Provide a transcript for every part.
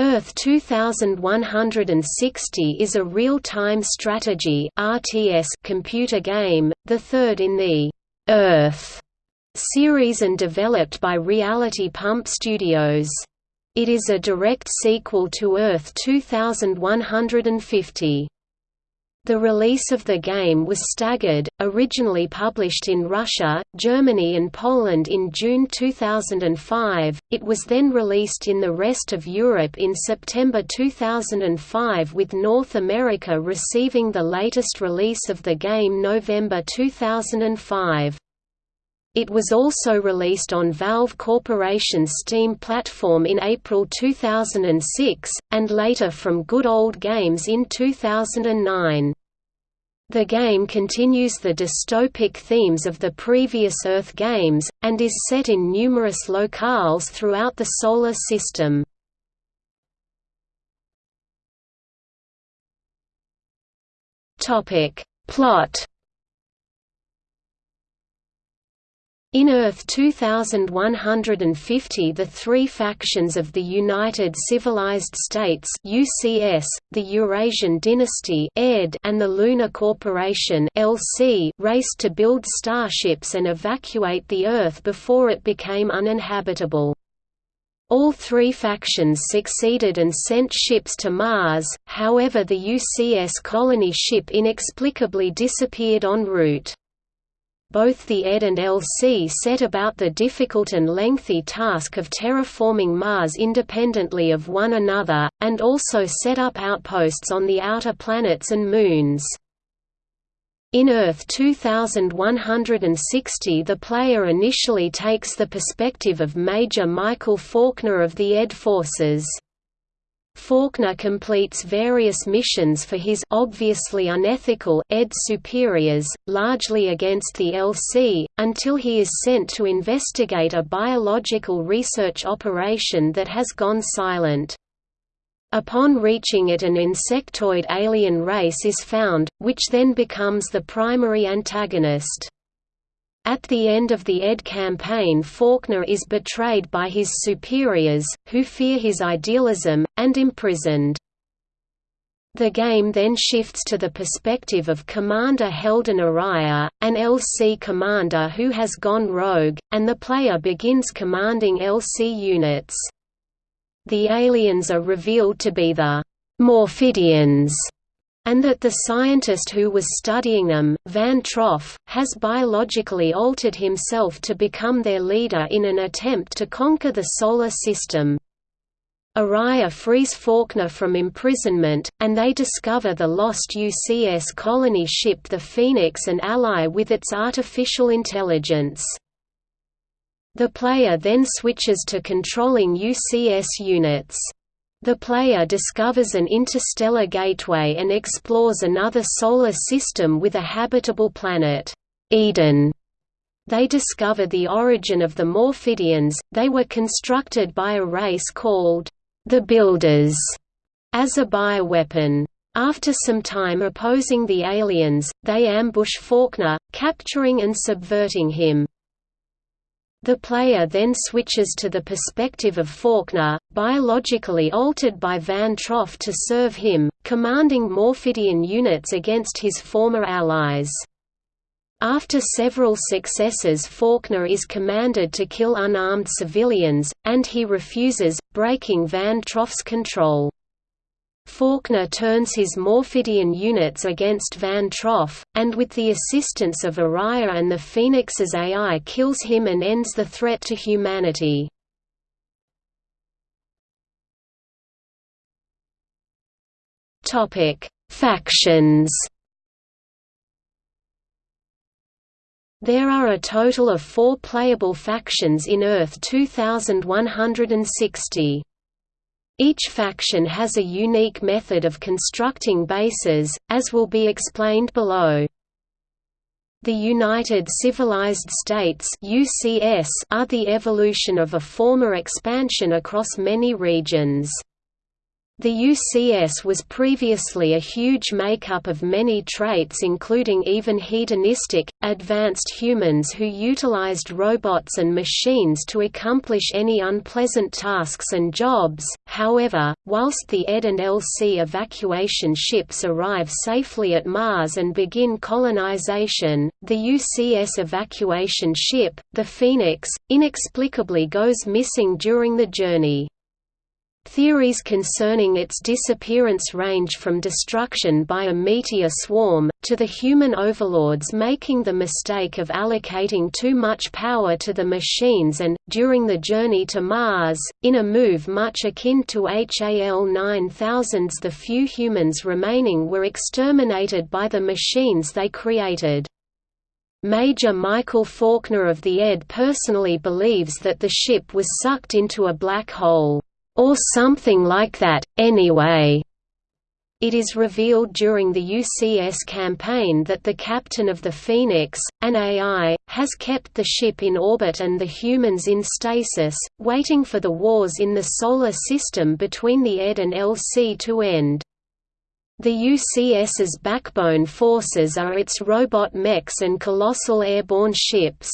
Earth 2160 is a real-time strategy RTS computer game, the third in the Earth series and developed by Reality Pump Studios. It is a direct sequel to Earth 2150. The release of the game was staggered, originally published in Russia, Germany and Poland in June 2005, it was then released in the rest of Europe in September 2005 with North America receiving the latest release of the game November 2005. It was also released on Valve Corporation's Steam platform in April 2006, and later from Good Old Games in 2009. The game continues the dystopic themes of the previous Earth games, and is set in numerous locales throughout the Solar System. Plot In Earth 2150 the three factions of the United Civilized States UCS, the Eurasian Dynasty and the Lunar Corporation LC raced to build starships and evacuate the Earth before it became uninhabitable. All three factions succeeded and sent ships to Mars, however the UCS colony ship inexplicably disappeared en route both the ED and LC set about the difficult and lengthy task of terraforming Mars independently of one another, and also set up outposts on the outer planets and moons. In Earth 2160 the player initially takes the perspective of Major Michael Faulkner of the ED forces. Faulkner completes various missions for his obviously unethical ED superiors, largely against the LC, until he is sent to investigate a biological research operation that has gone silent. Upon reaching it an insectoid alien race is found, which then becomes the primary antagonist. At the end of the ED campaign Faulkner is betrayed by his superiors, who fear his idealism, and imprisoned. The game then shifts to the perspective of Commander Heldon Araya, an LC commander who has gone rogue, and the player begins commanding LC units. The aliens are revealed to be the Morphidians, and that the scientist who was studying them, Van Troff, has biologically altered himself to become their leader in an attempt to conquer the Solar System. Araya frees Faulkner from imprisonment, and they discover the lost UCS colony ship the Phoenix and ally with its artificial intelligence. The player then switches to controlling UCS units. The player discovers an interstellar gateway and explores another solar system with a habitable planet, Eden. They discover the origin of the Morphidians, they were constructed by a race called the Builders as a bioweapon. After some time opposing the aliens, they ambush Faulkner, capturing and subverting him. The player then switches to the perspective of Faulkner, biologically altered by Van Troff to serve him, commanding Morphidian units against his former allies. After several successes Faulkner is commanded to kill unarmed civilians, and he refuses, breaking Van Troff's control. Faulkner turns his Morphidian units against Van Troff, and with the assistance of Araya and the Phoenix's AI kills him and ends the threat to humanity. Factions There are a total of four playable factions in Earth 2160. Each faction has a unique method of constructing bases, as will be explained below. The United Civilized States are the evolution of a former expansion across many regions. The UCS was previously a huge makeup of many traits including even hedonistic, advanced humans who utilized robots and machines to accomplish any unpleasant tasks and jobs. However, whilst the ED and LC evacuation ships arrive safely at Mars and begin colonization, the UCS evacuation ship, the Phoenix, inexplicably goes missing during the journey. Theories concerning its disappearance range from destruction by a meteor swarm, to the human overlords making the mistake of allocating too much power to the machines and, during the journey to Mars, in a move much akin to HAL 9000's the few humans remaining were exterminated by the machines they created. Major Michael Faulkner of the ED personally believes that the ship was sucked into a black hole. Or something like that, anyway. It is revealed during the UCS campaign that the captain of the Phoenix, an AI, has kept the ship in orbit and the humans in stasis, waiting for the wars in the Solar System between the ED and LC to end. The UCS's backbone forces are its robot mechs and colossal airborne ships.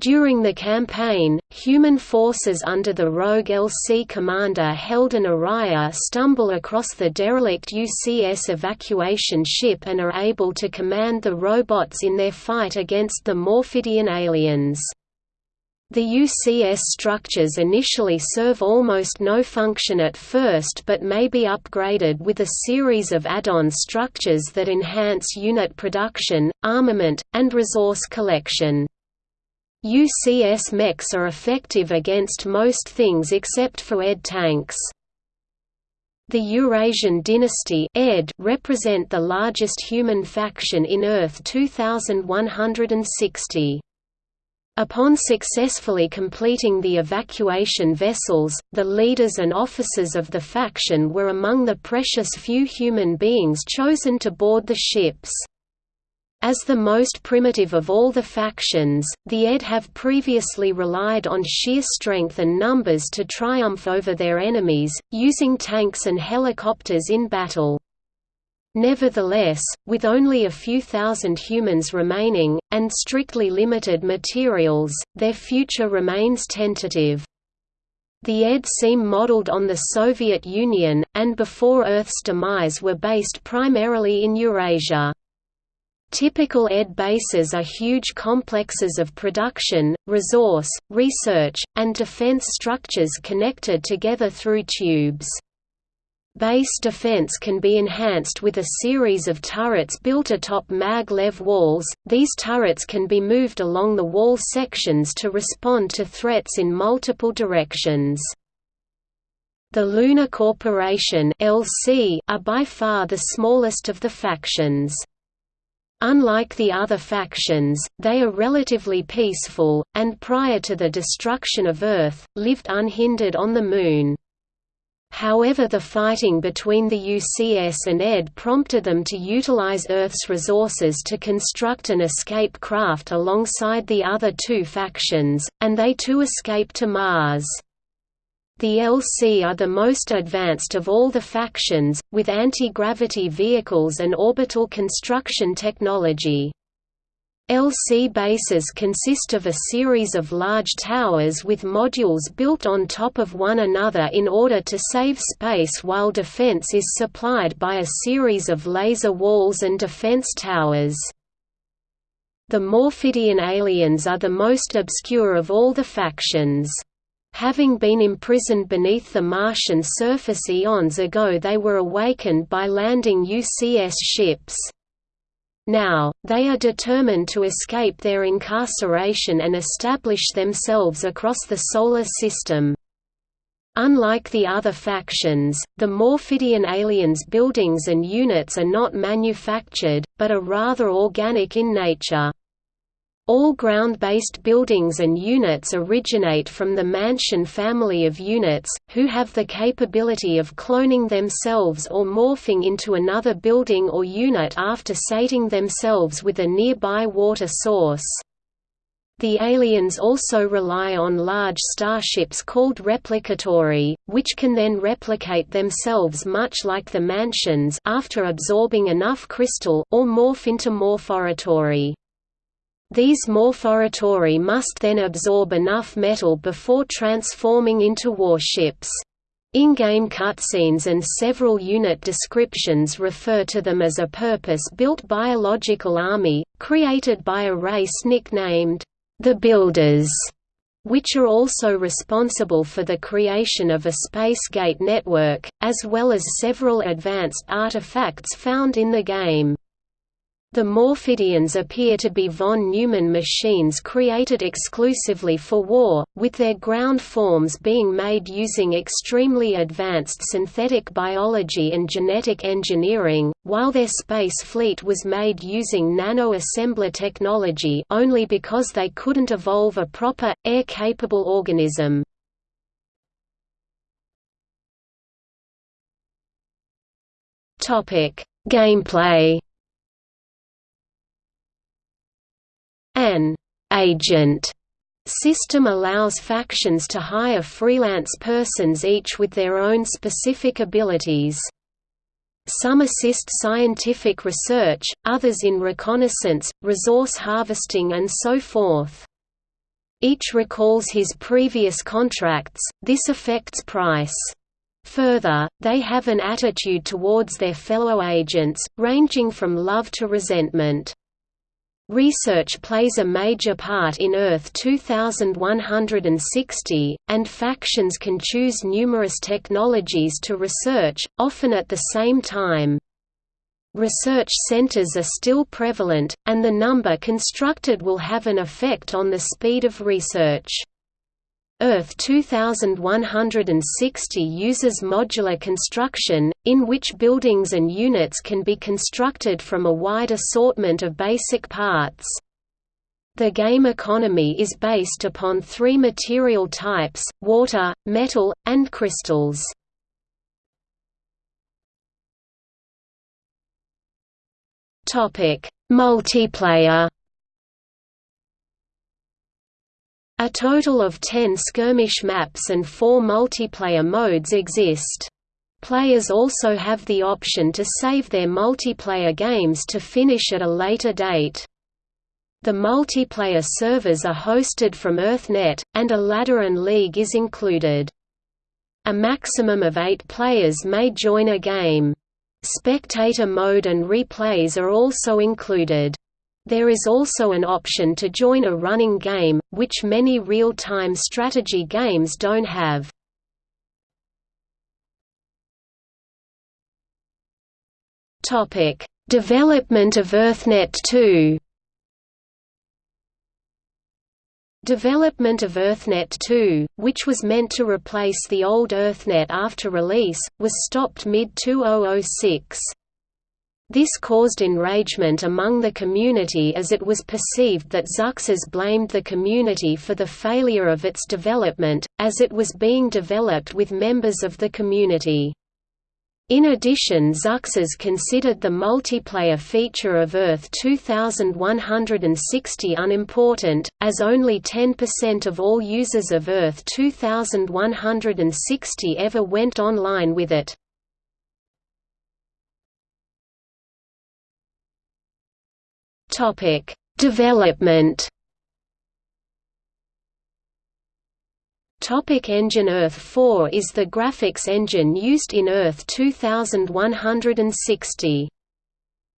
During the campaign, human forces under the rogue LC commander Heldon Araya stumble across the derelict UCS evacuation ship and are able to command the robots in their fight against the Morphidian aliens. The UCS structures initially serve almost no function at first but may be upgraded with a series of add-on structures that enhance unit production, armament, and resource collection. UCS mechs are effective against most things except for ED tanks. The Eurasian dynasty ED represent the largest human faction in Earth 2160. Upon successfully completing the evacuation vessels, the leaders and officers of the faction were among the precious few human beings chosen to board the ships. As the most primitive of all the factions, the ED have previously relied on sheer strength and numbers to triumph over their enemies, using tanks and helicopters in battle. Nevertheless, with only a few thousand humans remaining, and strictly limited materials, their future remains tentative. The ED seem modeled on the Soviet Union, and before Earth's demise were based primarily in Eurasia. Typical ED bases are huge complexes of production, resource, research, and defense structures connected together through tubes. Base defense can be enhanced with a series of turrets built atop mag-lev walls. These turrets can be moved along the wall sections to respond to threats in multiple directions. The Lunar Corporation (LC) are by far the smallest of the factions. Unlike the other factions, they are relatively peaceful, and prior to the destruction of Earth, lived unhindered on the Moon. However the fighting between the UCS and ED prompted them to utilize Earth's resources to construct an escape craft alongside the other two factions, and they too escaped to Mars. The LC are the most advanced of all the factions, with anti-gravity vehicles and orbital construction technology. LC bases consist of a series of large towers with modules built on top of one another in order to save space while defense is supplied by a series of laser walls and defense towers. The Morphidian aliens are the most obscure of all the factions. Having been imprisoned beneath the Martian surface eons ago they were awakened by landing UCS ships. Now, they are determined to escape their incarceration and establish themselves across the Solar System. Unlike the other factions, the Morphidian aliens' buildings and units are not manufactured, but are rather organic in nature. All ground-based buildings and units originate from the Mansion family of units, who have the capability of cloning themselves or morphing into another building or unit after sating themselves with a nearby water source. The aliens also rely on large starships called replicatory, which can then replicate themselves much like the mansions after absorbing enough crystal or morph into morphoratory. These morphoratory must then absorb enough metal before transforming into warships. In-game cutscenes and several unit descriptions refer to them as a purpose-built biological army, created by a race nicknamed the Builders, which are also responsible for the creation of a space gate network, as well as several advanced artifacts found in the game. The Morphidians appear to be von Neumann machines created exclusively for war, with their ground forms being made using extremely advanced synthetic biology and genetic engineering, while their space fleet was made using nano-assembler technology only because they couldn't evolve a proper, air-capable organism. Gameplay An agent system allows factions to hire freelance persons each with their own specific abilities. Some assist scientific research, others in reconnaissance, resource harvesting and so forth. Each recalls his previous contracts, this affects price. Further, they have an attitude towards their fellow agents, ranging from love to resentment. Research plays a major part in Earth 2160, and factions can choose numerous technologies to research, often at the same time. Research centers are still prevalent, and the number constructed will have an effect on the speed of research. Earth 2160 uses modular construction, in which buildings and units can be constructed from a wide assortment of basic parts. The game economy is based upon three material types, water, metal, and crystals. Multiplayer A total of 10 skirmish maps and 4 multiplayer modes exist. Players also have the option to save their multiplayer games to finish at a later date. The multiplayer servers are hosted from EarthNet, and a ladder and league is included. A maximum of eight players may join a game. Spectator mode and replays are also included. There is also an option to join a running game, which many real-time strategy games don't have. Development of EarthNet 2 Development of EarthNet 2, which was meant to replace the old EarthNet after release, was stopped mid-2006. This caused enragement among the community as it was perceived that Zuxxez blamed the community for the failure of its development, as it was being developed with members of the community. In addition Zuxxez considered the multiplayer feature of Earth 2160 unimportant, as only 10% of all users of Earth 2160 ever went online with it. Topic: Development. Topic engine Earth 4 is the graphics engine used in Earth 2160.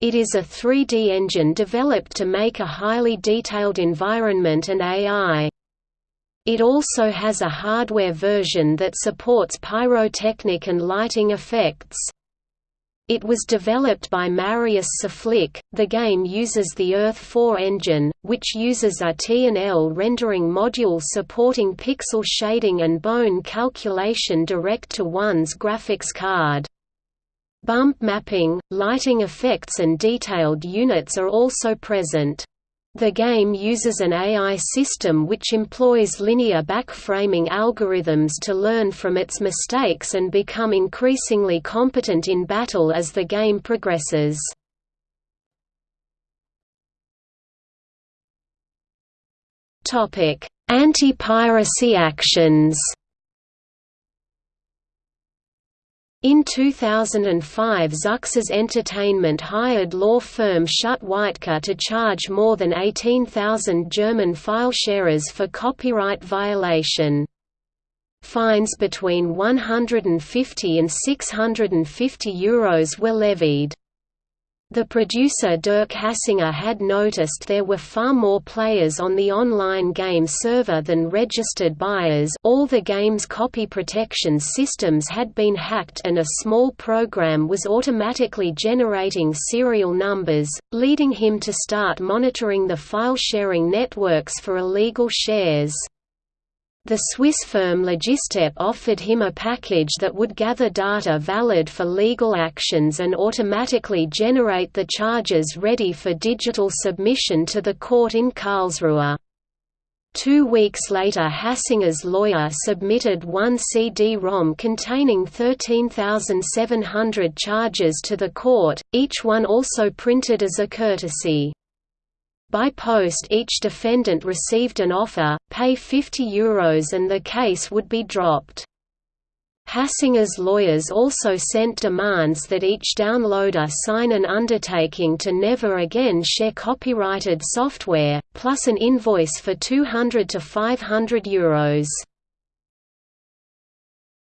It is a 3D engine developed to make a highly detailed environment and AI. It also has a hardware version that supports pyrotechnic and lighting effects. It was developed by Mariusz Szaflik. The game uses the Earth 4 engine, which uses a T&L rendering module supporting pixel shading and bone calculation direct to one's graphics card. Bump mapping, lighting effects and detailed units are also present. The game uses an AI system which employs linear backframing algorithms to learn from its mistakes and become increasingly competent in battle as the game progresses. Anti-piracy actions In 2005 Zuxxez Entertainment hired law firm Schutt Waetke to charge more than 18,000 German file sharers for copyright violation. Fines between 150 and 650 euros were levied. The producer Dirk Hassinger had noticed there were far more players on the online game server than registered buyers all the game's copy protection systems had been hacked and a small program was automatically generating serial numbers, leading him to start monitoring the file-sharing networks for illegal shares. The Swiss firm Logistep offered him a package that would gather data valid for legal actions and automatically generate the charges ready for digital submission to the court in Karlsruhe. Two weeks later Hassinger's lawyer submitted one CD-ROM containing 13,700 charges to the court, each one also printed as a courtesy. By post each defendant received an offer, pay €50 Euros and the case would be dropped. Hassinger's lawyers also sent demands that each downloader sign an undertaking to never again share copyrighted software, plus an invoice for 200 to 500 euros.